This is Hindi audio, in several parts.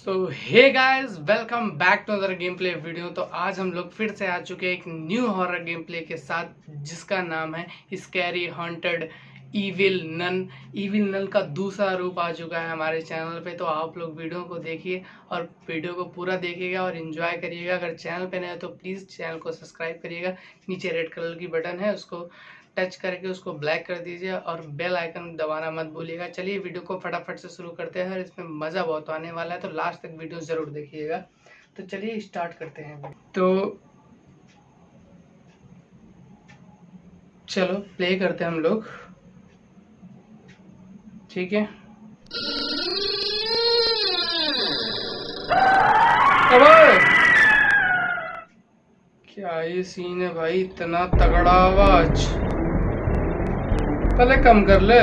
So hey guys welcome back to other game play video तो आज हम लोग फिर से आ चुके हैं एक न्यू हॉरर गेम प्ले के साथ, जिसका नाम है scary haunted evil nun evil nun का दूसरा रूप आ चुका है हमारे चैनल पे। तो आप लोग वीडियो को देखिए और वीडियो को पूरा देखिएगा और इन्जॉय करिएगा। अगर चैनल पे नए तो प्लीज़ चैनल को सब्सक्राइब करिएगा। नीचे रेड कलर की बटन है, उसको टच करके उसको ब्लैक कर दीजिए और बेल आइकन दबाना मत भूलिएगा। चलिए वीडियो को फटाफट से शुरू करते हैं और इसमें मज़ा बहुत आने वाला है तो लास्ट तक वीडियो ज़रूर देखिएगा। तो चलिए स्टार्ट करते हैं। तो चलो प्ले करते हैं हम लोग। ठीक है? क्या ये सीन है भाई? इतना तगड़ा आवाज़। पहले कम कर ले।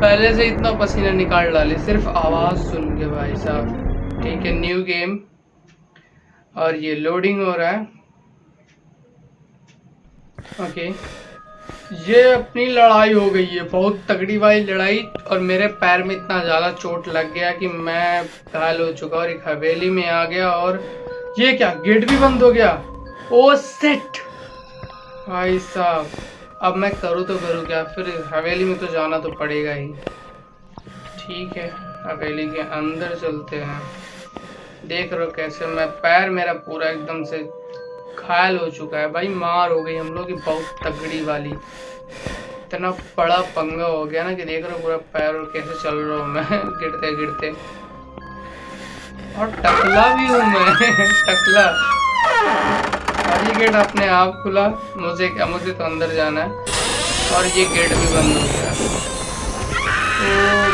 पहले से इतना पसीना निकाल डाले, सिर्फ़ आवाज़ सुन के भाई साहब। ठीक है न्यू गेम और ये लोडिंग हो रहा है। ओके ये अपनी लड़ाई हो गई है, बहुत तगड़ी वाली लड़ाई। और मेरे पैर में इतना ज़्यादा चोट लग गया कि मैं घायल हो चुका और एक हवेली में आ गया और ये क्या, गेट भी बंद हो गया? ओ सेट भाई साहब, अब मैं करूँ तो करूँ क्या? फिर हवेली में तो जाना तो पड़ेगा ही। ठीक है, हवेली के अंदर चलते हैं। देख रहे हो कैसे मैं, पैर मेरा पूरा एकदम से घायल हो चुका है। भाई, मार हो गई हम लोग की बहुत तगड़ी वाली। इतना बड़ा पंगा हो गया ना कि देख रहे हो पूरा पैर और कैसे चल रहा हूँ मैं गिरते गिरते और टकला भी हूँ मैं टकला। और ये गेट अपने आप खुला मुझे क्या मुझे तो अंदर जाना है। और ये गेट भी बंद हो गया। ओ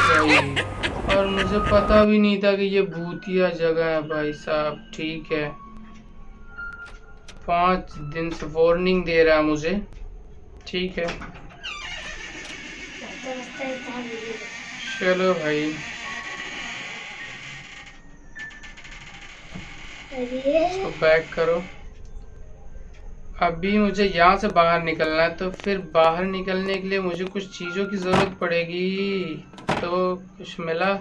भाई और मुझे पता भी नहीं था कि ये भूतिया जगह है भाई साहब ठीक है। पाँच दिन से वार्निंग दे रहा है मुझे ठीक है। चलो भाई। इसको बैक करो। अभी मुझे यहाँ से बाहर निकलना है तो फिर बाहर निकलने के लिए मुझे कुछ चीज़ों की ज़रूरत पड़ेगी। तो कुछ मिला?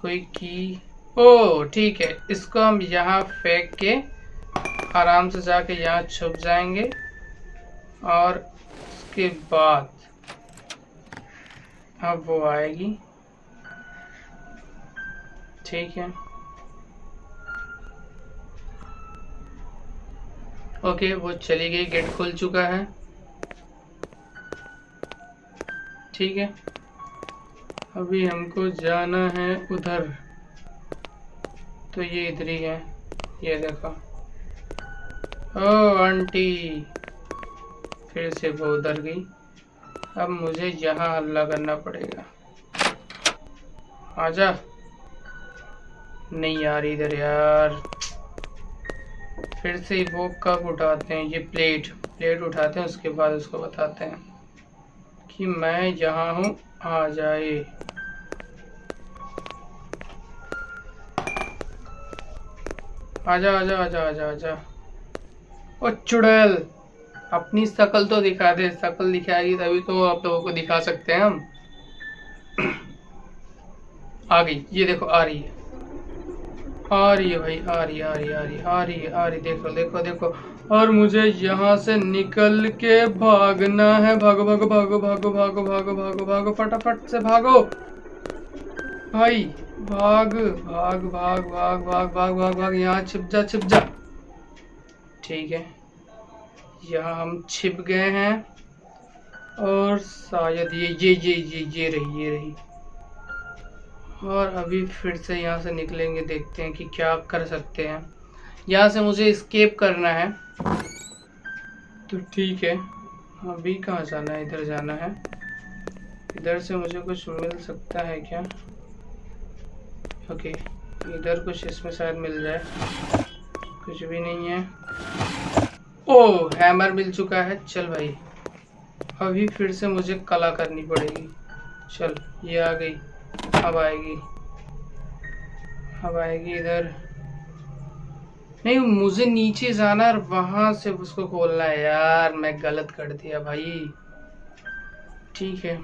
कोई की? ओ ठीक है। इसको हम यहाँ फेंक के आराम से जाके यहाँ छुप जाएँगे। और उसके बाद अब वो आएगी। ठीक है। ओके, वो चली गई, गेट खुल चुका है। ठीक है। अभी हमको जाना है उधर। तो ये इधर ही है। ये देखो। ओ, आंटी। फिर से वो उधर गई। अब मुझे यहाँ हल्ला करना पड़ेगा। आजा। नहीं यार, इधर यार। फिर से वो कब उठाते हैं? ये प्लेट प्लेट उठाते हैं, उसके बाद उसको बताते हैं कि मैं यहाँ हूँ, आ जाए। आजा आजा आजा आजा आजा। ओ चुड़ैल, अपनी शकल तो दिखा दे, शकल दिखाएगी तभी तो आप लोगों को दिखा सकते हैं हम। आ गई, ये देखो, आ रही है। आ रही है भाई, आ रही आ रही आ रही आ रही आ रही देखो देखो देखो। और मुझे यहाँ से निकल के भागना है। भागो भागो भागो भागो भागो भागो भागो भागो। फटाफट से भागो। भाई, भाग भाग भाग भाग भाग भाग भाग भाग। यहाँ छिप जा छिप जा। ठीक है। यहाँ हम छिप गए हैं। और शायद ये ये ये ये ये रही ये रही। और अभी फिर से यहाँ से निकलेंगे, देखते हैं कि क्या कर सकते हैं। यहाँ से मुझे स्केप करना है। तो ठीक है, अभी कहाँ जाना है? इधर जाना है। इधर से मुझे कुछ मिल सकता है क्या? ओके इधर कुछ इसमें शायद मिल जाए। कुछ भी नहीं है। ओ हैमर मिल चुका है। चल भाई, अभी फिर से मुझे कला करनी पड़ेगी। चल, ये आ गई। अब आएगी। अब आएगी इधर। नहीं, मुझे नीचे जाना और वहाँ से उसको खोलना है। यार, मैं गलत कर दिया भाई। ठीक है।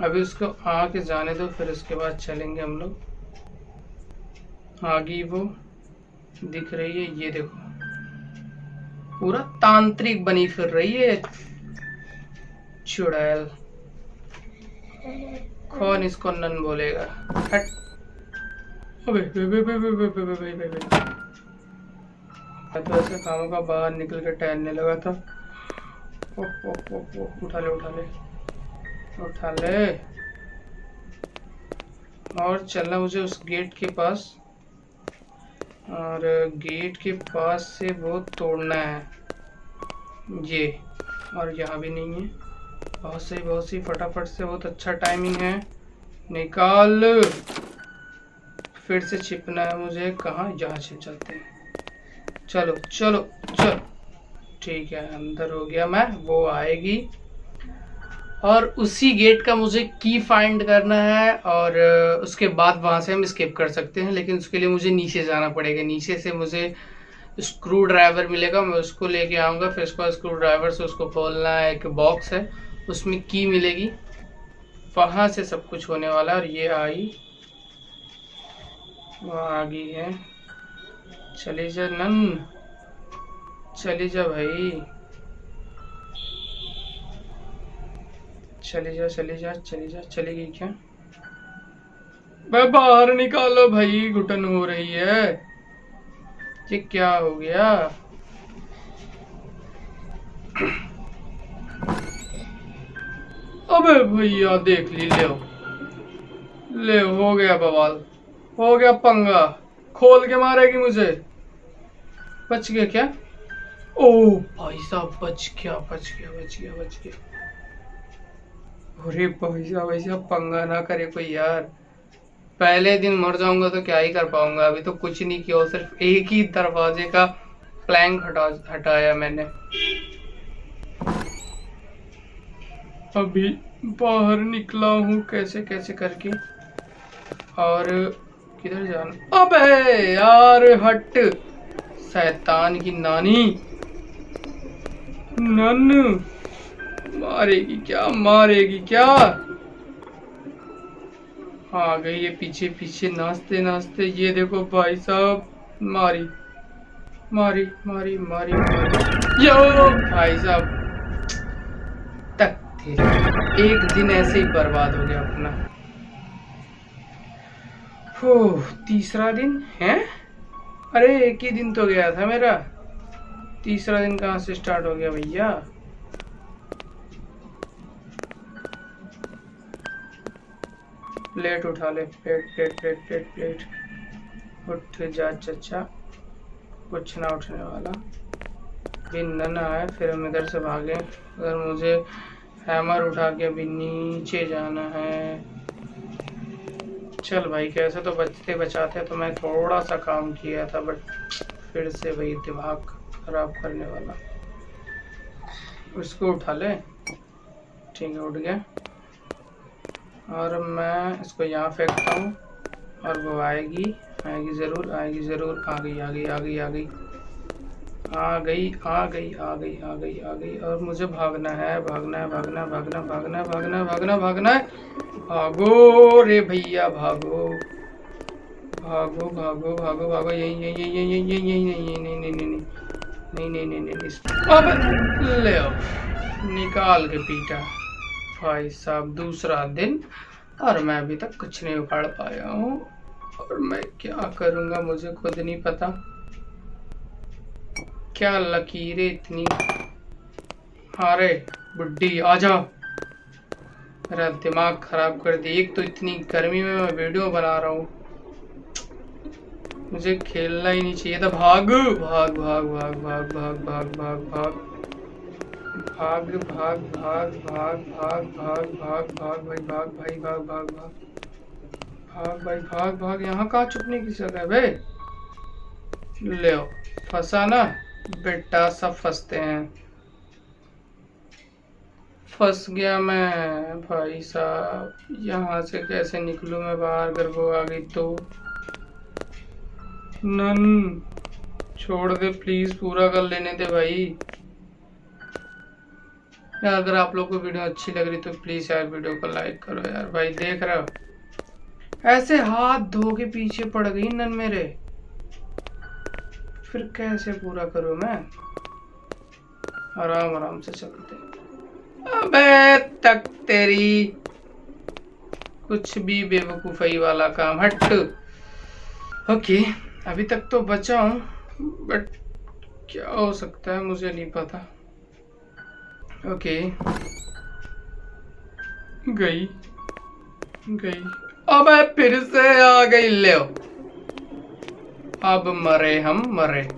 अभी उसको आके जाने दो, फिर उसके बाद चलेंगे हम लोग। आगे वो दिख रही है, ये देखो। पूरा तांत्रिक बनी फिर रही है। चुड़ैल। कौन इसको नन बोलेगा? हट। अबे बे बे बे बे बे बे बे बे बे तो ऐसे कामों का बाहर निकल के टहलने लगा था। ओ, ओ, ओ, ओ, उठा ले उठा ले। उठा ले। और चलना मुझे उस गेट के पास। और गेट के पास से वो तोड़ना है। ये। और यहाँ भी नहीं है। बहुत सही बहुत सही फटाफट से बहुत अच्छा टाइमिंग है। निकाल। फिर से छिपना है मुझे। कहाँ? यहाँ छिप जाते हैं। चलो चलो चलो। ठीक है, अंदर हो गया मैं। वो आएगी। और उसी गेट का मुझे की फाइंड करना है और उसके बाद वहाँ से हम स्केप कर सकते हैं, लेकिन उसके लिए मुझे नीचे जाना पड़ेगा। नीचे से मुझे स्क्रू ड्राइवर मिलेगा। मैं उसको लेके आऊँगा। फिर उसके बाद स्क्रू ड्राइवर से उसको खोलना है। एक बॉक्स है। उसमें की मिलेगी। वहाँ से सब कुछ होने वाला और ये आई। वो आ गई है। चली जा नन। चली जा भाई। चली जा चली जा चली जा। चली गई क्या? मैं बाहर निकालो भाई। घुटन हो रही है। ये क्या हो गया? अबे भैया, देख ली, ले ले, हो गया बवाल। हो गया पंगा। खोल के मारेगी मुझे। बच गया क्या? ओ भाई साहब, बच गया बच गया बच गया बच गया। अरे भाई साहब, ऐसा पंगा ना करे कोई यार। पहले दिन मर जाऊँगा तो क्या ही कर पाऊँगा? अभी तो कुछ नहीं किया सिर्फ़ एक ही दरवाजे का प्लैंक हटा हटाया मैंने। अभी बाहर निकला हूँ, कैसे कैसे करके। और किधर जाना अबे यार, हट। शैतान की नानी। नन, मारेगी क्या मारेगी क्या? आ गई ये पीछे पीछे, नाचते नाचते। ये देखो भाई साहब, मारी मारी मारी मारी मारी। यो, भाई साहब। एक दिन ऐसे ही बर्बाद हो गया अपना। हो तीसरा दिन? है? अरे, एक ही दिन तो गया था मेरा। तीसरा दिन कहाँ से स्टार्ट हो गया भैया? प्लेट उठा ले। Plate plate plate plate plate उठ जा, चचा। कुछ ना उठने वाला। बिन न आए, फिर हम इधर से भागे। अगर मुझे हैमर उठा के अभी नीचे जाना है। चल भाई, कैसे तो बचते बचाते तो मैं थोड़ा सा काम किया था बट फिर से भाई दिमाग खराब करने वाला। उसको उठा ले। ठीक है, उठ गया। और मैं इसको यहाँ फेंकता हूँ। और वो आएगी आएगी ज़रूर आएगी ज़रूर। आ गई आ गई आ गई आ गई आ गई आ गई आ गई आ गई आ गई और मुझे भागना है भागना है भागना भागना भागना भागना भागना भागना है भागो रे भैया भागो भागो भागो भागो भागो यही यही यही यही यही यही यही नहीं नहीं नहीं नहीं नहीं नहीं नहीं नहीं अब ले निकाल के पीटा भाई साहब दूसरा दिन और मैं अभी तक कुछ नहीं उखाड़ पाया हूँ और मैं क्या करूँगा मुझे खुद नहीं पता क्या लकीरें इतनी अरे बुड्ढी आ जा मेरा दिमाग खराब कर दी एक तो इतनी गर्मी में मैं वीडियो बना रहा हूँ मुझे खेलना ही नहीं चाहिए था भाग भाग भाग भाग भाग भाग भाग भाग भाग भाग भाग भाग भाग भाग भाग भाग भाग भाई भाग भाई भाग भाग भाग भाग भाई भाग भाग यहाँ कहाँ छुपने की जगह है भाई ले फंसा ना बेटा सब फंसते हैं। फंस गया मैं, भाई साहब। यहाँ से कैसे निकलूँ मैं बाहर, अगर वो आ गई तो? नन, छोड़ दे प्लीज़ पूरा कर लेने दे भाई। यार, अगर आप लोग को वीडियो अच्छी लग रही तो प्लीज़ यार, वीडियो को लाइक करो यार। भाई, देख रहे हो? ऐसे हाथ धो के पीछे पड़ गई नन मेरे। फिर कैसे पूरा करूँ मैं? आराम आराम से चलते अबे, तक तेरी कुछ भी बेवकूफ़ी वाला काम, हट। ओके, अभी तक तो बचा हूँ बट क्या हो सकता है, मुझे नहीं पता। ओके। गई गई। अब, फिर से आ गई, ले अब मरे हम, मरे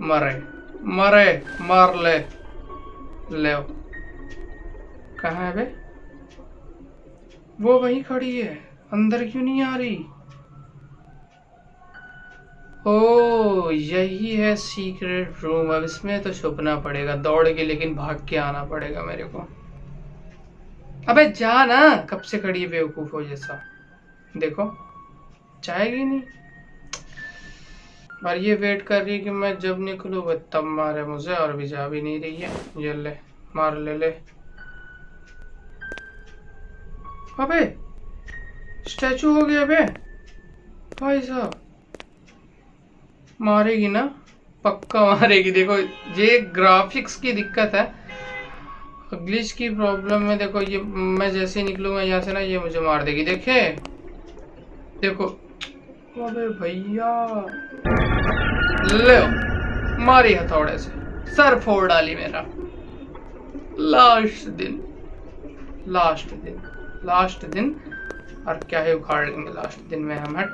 मरे मरे, मर ले। ले कहा है बे? वो वही खड़ी है, अंदर क्यों नहीं आ रही? ओ, यही है सीक्रेट रूम अब इसमें तो छुपना पड़ेगा दौड़ के लेकिन भाग के आना पड़ेगा मेरे को। अबे जा ना, कब से खड़ी है बेवकूफ़ हो जैसा? देखो, जाएगी नहीं। और ये वेट कर रही है कि मैं जब निकलू, वो तब मारे मुझे और भी जा भी नहीं रही है। ये ले, मार ले ले। अबे स्टैचू हो गया अबे। भाई साहब, मारेगी ना? पक्का मारेगी। देखो, ये ग्राफिक्स की दिक्कत है। ग्लिच की प्रॉब्लम में देखो, ये, मैं जैसे ही निकलूँगा यहाँ से ना, ये मुझे मार देगी। देखे? देखो अबे भैया। ले मारी हथौड़े से, सर फोड़ डाली मेरा। लास्ट दिन लास्ट दिन लास्ट दिन, और क्या है उखाड़ लेंगे लास्ट दिन में हम, हट।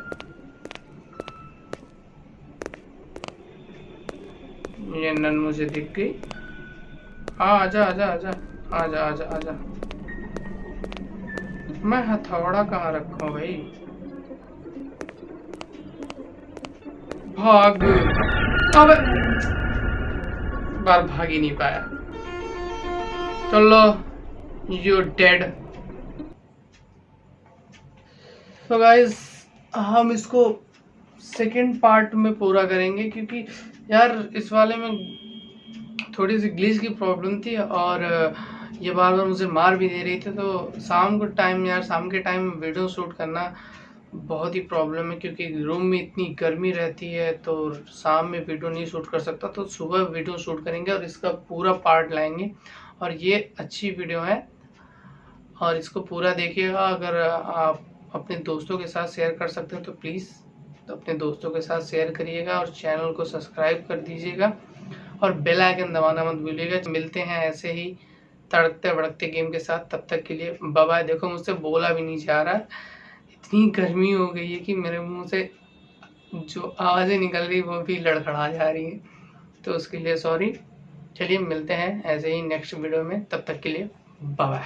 ये नन मुझे दिख गई। हाँ आजा आजा आजा आजा आजा आजा। मैं हथौड़ा कहाँ रखू भाई? भाग। अब बार भाग ही नहीं पाया। चलो यू डेड तो गाइज़ हम इसको सेकेंड पार्ट में पूरा करेंगे क्योंकि यार इस वाले में थोड़ी सी ग्लिच की प्रॉब्लम थी और, ये बार बार मुझे मार भी दे रही थी तो शाम को टाइम यार, शाम के टाइम वीडियो शूट करना बहुत ही प्रॉब्लम है क्योंकि रूम में इतनी गर्मी रहती है तो शाम में वीडियो नहीं शूट कर सकता तो सुबह वीडियो शूट करेंगे और इसका पूरा पार्ट लाएँगे। और ये अच्छी वीडियो है। और इसको पूरा देखिएगा, अगर आप अपने दोस्तों के साथ शेयर कर सकते हैं तो प्लीज़ तो अपने दोस्तों के साथ शेयर करिएगा और चैनल को सब्सक्राइब कर दीजिएगा। और बेल आइकन दबाना मत भूलिएगा। मिलते हैं ऐसे ही तड़कते भड़कते गेम के साथ। तब तक के लिए बाबा देखो, मुझसे बोला भी नहीं जा रहा। इतनी गर्मी हो गई है कि मेरे मुँह से जो आवाज़ें निकल रही वो भी लड़खड़ा जा रही है। तो उसके लिए सॉरी चलिए मिलते हैं ऐसे ही नेक्स्ट वीडियो में। तब तक के लिए बाय